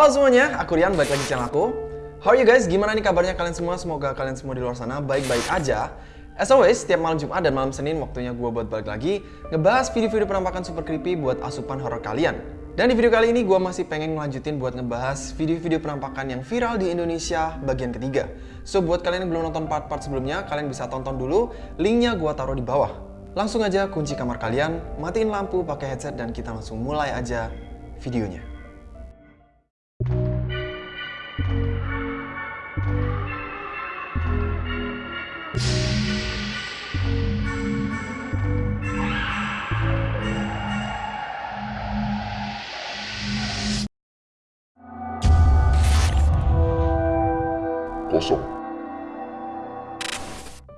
Halo semuanya, aku Rian, balik lagi di channel aku. How are you guys? Gimana nih kabarnya kalian semua? Semoga kalian semua di luar sana baik-baik aja. As always, setiap malam Jumat dan malam Senin waktunya gue buat balik lagi ngebahas video-video penampakan super creepy buat asupan horror kalian. Dan di video kali ini gue masih pengen ngelanjutin buat ngebahas video-video penampakan yang viral di Indonesia bagian ketiga. So buat kalian yang belum nonton part-part sebelumnya, kalian bisa tonton dulu. Linknya gue taruh di bawah. Langsung aja kunci kamar kalian, matiin lampu pakai headset dan kita langsung mulai aja videonya. Kosong.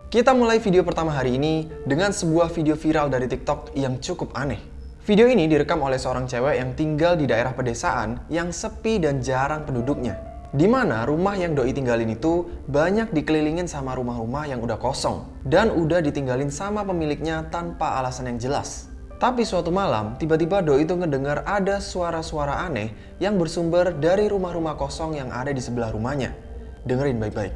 Kita mulai video pertama hari ini dengan sebuah video viral dari TikTok yang cukup aneh. Video ini direkam oleh seorang cewek yang tinggal di daerah pedesaan yang sepi dan jarang penduduknya. Di mana rumah yang doi tinggalin itu banyak dikelilingin sama rumah-rumah yang udah kosong dan udah ditinggalin sama pemiliknya tanpa alasan yang jelas. Tapi suatu malam, tiba-tiba doi itu ngedengar ada suara-suara aneh yang bersumber dari rumah-rumah kosong yang ada di sebelah rumahnya. Dengerin baik-baik.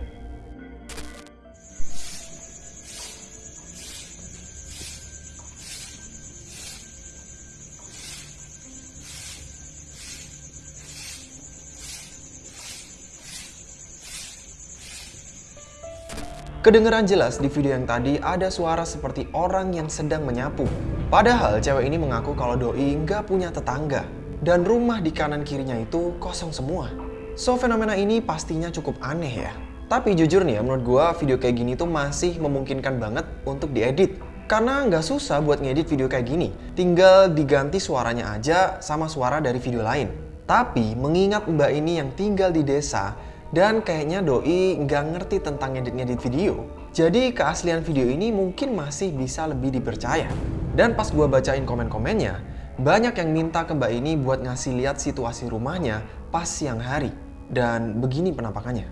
Kedengeran jelas di video yang tadi ada suara seperti orang yang sedang menyapu. Padahal cewek ini mengaku kalau doi nggak punya tetangga. Dan rumah di kanan kirinya itu kosong semua. So fenomena ini pastinya cukup aneh ya. Tapi jujur nih ya menurut gua video kayak gini tuh masih memungkinkan banget untuk diedit. Karena nggak susah buat ngedit video kayak gini. Tinggal diganti suaranya aja sama suara dari video lain. Tapi mengingat mbak ini yang tinggal di desa dan kayaknya doi nggak ngerti tentang ngedit-ngedit video. Jadi keaslian video ini mungkin masih bisa lebih dipercaya. Dan pas gua bacain komen-komennya, banyak yang minta ke mbak ini buat ngasih lihat situasi rumahnya pas siang hari. Dan begini penampakannya.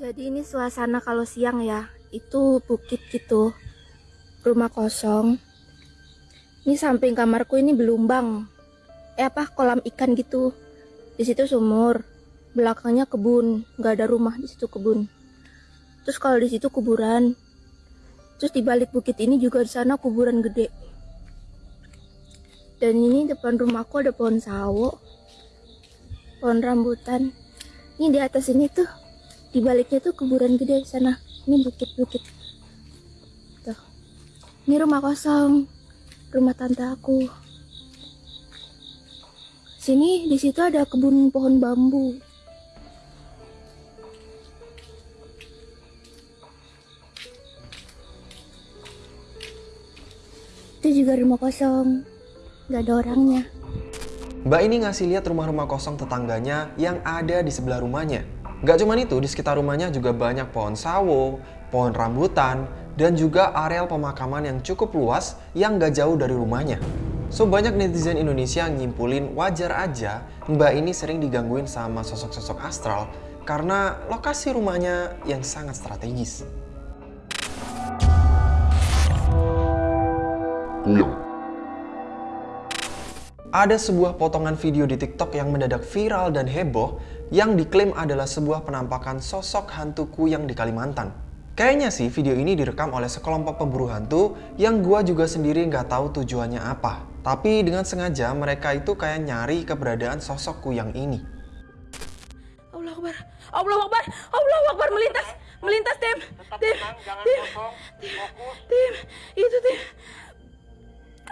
Jadi ini suasana kalau siang ya, itu bukit gitu, rumah kosong. Ini samping kamarku ini belumbang, eh apa kolam ikan gitu. Di situ sumur, belakangnya kebun, nggak ada rumah di situ kebun. Terus kalau di situ kuburan, terus di balik bukit ini juga di sana kuburan gede. Dan ini depan rumahku ada pohon sawo, pohon rambutan. Ini di atas ini tuh di baliknya tuh kuburan gede di sana. Ini bukit-bukit. Tuh. Ini rumah kosong rumah tante aku. Sini di situ ada kebun pohon bambu. Itu juga rumah kosong. Nggak ada orangnya Mbak ini ngasih lihat rumah-rumah kosong tetangganya yang ada di sebelah rumahnya. Gak cuma itu, di sekitar rumahnya juga banyak pohon sawo, pohon rambutan, dan juga areal pemakaman yang cukup luas yang gak jauh dari rumahnya. So banyak netizen Indonesia nyimpulin wajar aja Mbak ini sering digangguin sama sosok-sosok astral karena lokasi rumahnya yang sangat strategis. Kuyang. Ada sebuah potongan video di TikTok yang mendadak viral dan heboh yang diklaim adalah sebuah penampakan sosok hantu kuyang di Kalimantan. Kayaknya sih video ini direkam oleh sekelompok pemburu hantu yang gua juga sendiri nggak tahu tujuannya apa. Tapi dengan sengaja mereka itu kayak nyari keberadaan sosok kuyang ini. Allah Akbar Allah Akbar Allah Akbar melintas melintas tim tim tim tim itu tim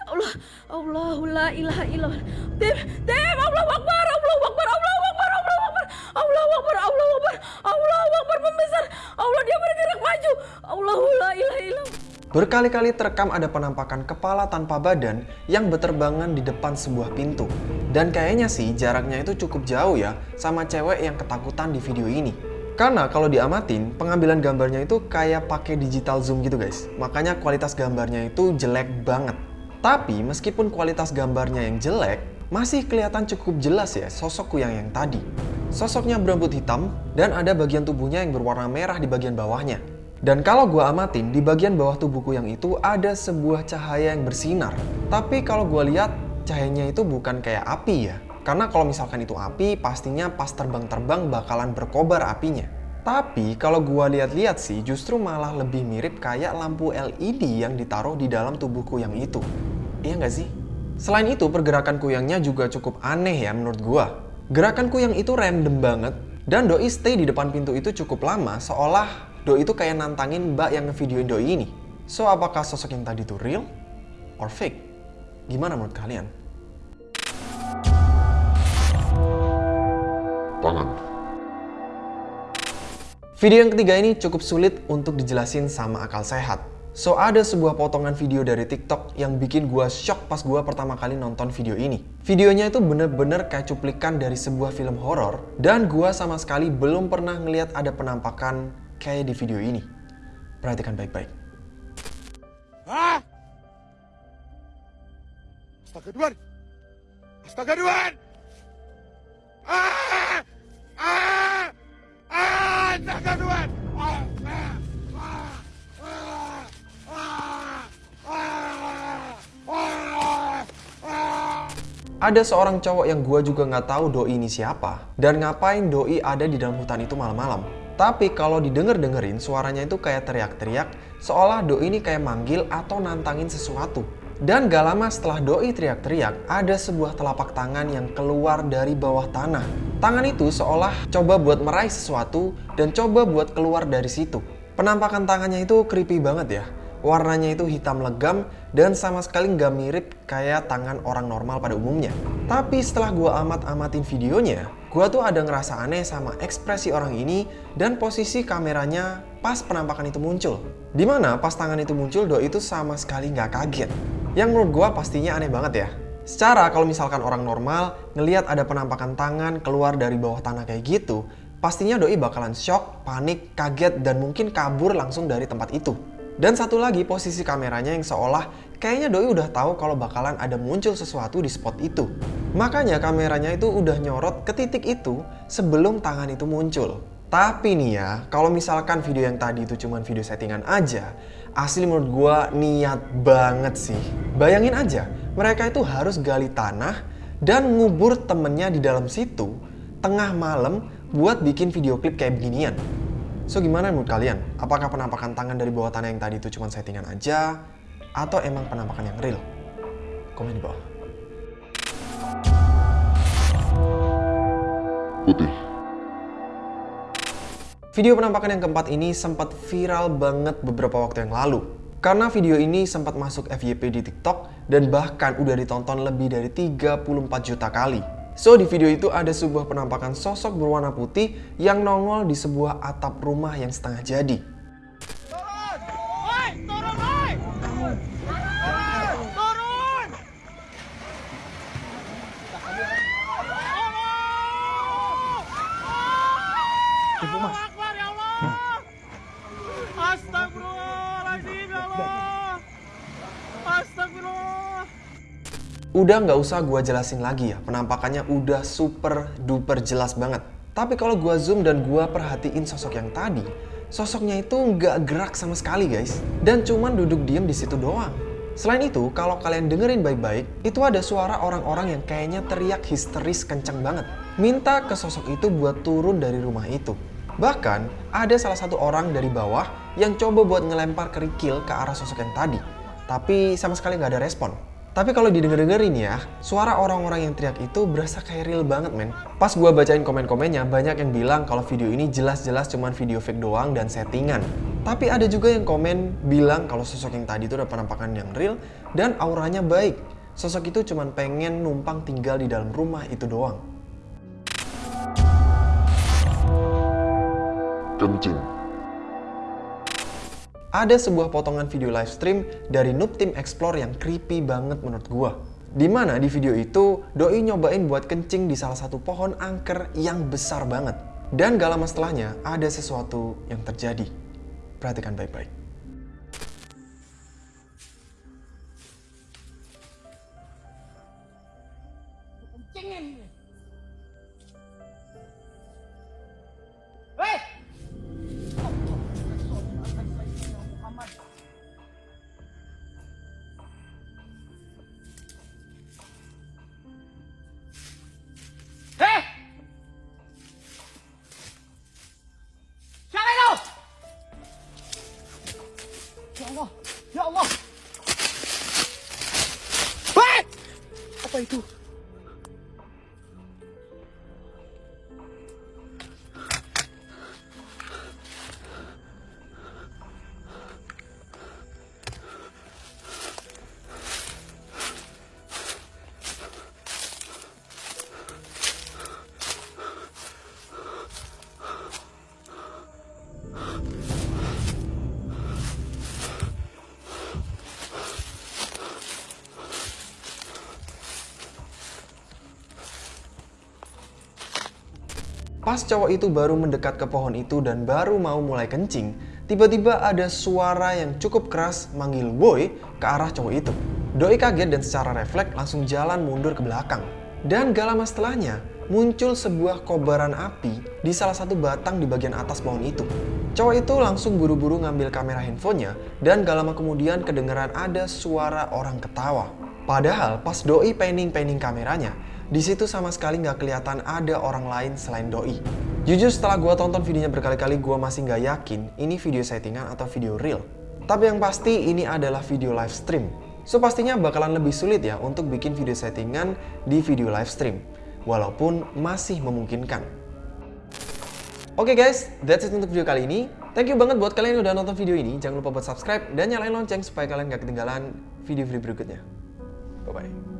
Allah Allah la ilaha illallah tim tim Allah Akbar Allah Akbar Allah Akbar Allah Akbar Allah Akbar Allah Akbar Allah Akbar membesar Allah dia bergerak maju Allah la ilaha illallah Berkali-kali terekam ada penampakan kepala tanpa badan yang berterbangan di depan sebuah pintu. Dan kayaknya sih jaraknya itu cukup jauh ya sama cewek yang ketakutan di video ini. Karena kalau diamatin, pengambilan gambarnya itu kayak pakai digital zoom gitu guys. Makanya kualitas gambarnya itu jelek banget. Tapi meskipun kualitas gambarnya yang jelek, masih kelihatan cukup jelas ya sosok kuyang yang tadi. Sosoknya berambut hitam dan ada bagian tubuhnya yang berwarna merah di bagian bawahnya. Dan kalau gua amatin, di bagian bawah tubuh kuyang itu ada sebuah cahaya yang bersinar. Tapi kalau gua lihat, cahayanya itu bukan kayak api ya. Karena kalau misalkan itu api, pastinya pas terbang-terbang bakalan berkobar apinya. Tapi kalau gua lihat-lihat sih justru malah lebih mirip kayak lampu LED yang ditaruh di dalam tubuh kuyang itu. Iya nggak sih? Selain itu, pergerakan kuyangnya juga cukup aneh ya menurut gua. Gerakan kuyang itu random banget dan Doi stay di depan pintu itu cukup lama seolah Doi itu kayak nantangin mbak yang ngevideoin Doi ini. So, apakah sosok yang tadi itu real or fake? Gimana menurut kalian? Tangan. Video yang ketiga ini cukup sulit untuk dijelasin sama akal sehat. So, ada sebuah potongan video dari TikTok yang bikin gua shock pas gua pertama kali nonton video ini. Videonya itu bener-bener kayak cuplikan dari sebuah film horor dan gua sama sekali belum pernah ngeliat ada penampakan kayak di video ini. Perhatikan baik-baik. Astaga Duan! Astaga Duan! Ah! Ada seorang cowok yang gua juga nggak tahu doi ini siapa dan ngapain doi ada di dalam hutan itu malam-malam. Tapi kalau didengar-dengerin suaranya itu kayak teriak-teriak seolah doi ini kayak manggil atau nantangin sesuatu. Dan gak lama setelah doi teriak-teriak, ada sebuah telapak tangan yang keluar dari bawah tanah. Tangan itu seolah coba buat meraih sesuatu dan coba buat keluar dari situ. Penampakan tangannya itu creepy banget ya. Warnanya itu hitam legam dan sama sekali nggak mirip kayak tangan orang normal pada umumnya. Tapi setelah gua amat-amatin videonya, gua tuh ada ngerasa aneh sama ekspresi orang ini dan posisi kameranya pas penampakan itu muncul. Di mana pas tangan itu muncul, Doi itu sama sekali nggak kaget. Yang menurut gua pastinya aneh banget ya. Secara kalau misalkan orang normal ngelihat ada penampakan tangan keluar dari bawah tanah kayak gitu, pastinya Doi bakalan shock, panik, kaget, dan mungkin kabur langsung dari tempat itu. Dan satu lagi posisi kameranya yang seolah kayaknya Doi udah tahu kalau bakalan ada muncul sesuatu di spot itu. Makanya kameranya itu udah nyorot ke titik itu sebelum tangan itu muncul. Tapi nih ya, kalau misalkan video yang tadi itu cuma video settingan aja, asli menurut gua niat banget sih. Bayangin aja, mereka itu harus gali tanah dan ngubur temennya di dalam situ tengah malam buat bikin video klip kayak beginian. So gimana menurut kalian? Apakah penampakan tangan dari bawah tanah yang tadi itu cuma settingan aja? Atau emang penampakan yang real? Komen di bawah. Putih. Video penampakan yang keempat ini sempat viral banget beberapa waktu yang lalu. Karena video ini sempat masuk FYP di TikTok dan bahkan udah ditonton lebih dari 34 juta kali. So di video itu ada sebuah penampakan sosok berwarna putih yang nongol di sebuah atap rumah yang setengah jadi. Turun! Woi! Turun, woi! Turun! Tolong! Allahu Akbar, ya Allah! Astagfirullahaladzim, ya Allah! Astagfirullah! Udah nggak usah gua jelasin lagi ya, penampakannya udah super duper jelas banget. Tapi kalau gua zoom dan gua perhatiin sosok yang tadi, sosoknya itu nggak gerak sama sekali guys. Dan cuman duduk diem di situ doang. Selain itu, kalau kalian dengerin baik-baik, itu ada suara orang-orang yang kayaknya teriak histeris kenceng banget. Minta ke sosok itu buat turun dari rumah itu. Bahkan, ada salah satu orang dari bawah yang coba buat ngelempar kerikil ke arah sosok yang tadi. Tapi sama sekali nggak ada respon. Tapi kalau didengar-dengerin ya, suara orang-orang yang teriak itu berasa kayak real banget men. Pas gua bacain komen-komennya, banyak yang bilang kalau video ini jelas-jelas cuman video fake doang dan settingan. Tapi ada juga yang komen bilang kalau sosok yang tadi itu ada penampakan yang real dan auranya baik. Sosok itu cuman pengen numpang tinggal di dalam rumah itu doang. Kencing. Ada sebuah potongan video live stream dari Noob Team Explore yang creepy banget menurut gua. Di mana di video itu, Doi nyobain buat kencing di salah satu pohon angker yang besar banget. Dan gak lama setelahnya, ada sesuatu yang terjadi. Perhatikan baik-baik. Ya Allah. Hei! Apa itu? Pas cowok itu baru mendekat ke pohon itu dan baru mau mulai kencing, tiba-tiba ada suara yang cukup keras manggil boy ke arah cowok itu. Doi kaget dan secara refleks langsung jalan mundur ke belakang. Dan gak lama setelahnya, muncul sebuah kobaran api di salah satu batang di bagian atas pohon itu. Cowok itu langsung buru-buru ngambil kamera handphonenya dan gak lama kemudian kedengeran ada suara orang ketawa. Padahal pas Doi panning-panning kameranya, di situ sama sekali nggak kelihatan ada orang lain selain Doi. Jujur setelah gua tonton videonya berkali-kali, gua masih nggak yakin ini video settingan atau video real. Tapi yang pasti ini adalah video live stream. So pastinya bakalan lebih sulit ya untuk bikin video settingan di video live stream. Walaupun masih memungkinkan. Oke guys, that's it untuk video kali ini. Thank you banget buat kalian yang udah nonton video ini. Jangan lupa buat subscribe dan nyalain lonceng supaya kalian nggak ketinggalan video-video berikutnya. Bye-bye.